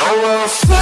Oh well.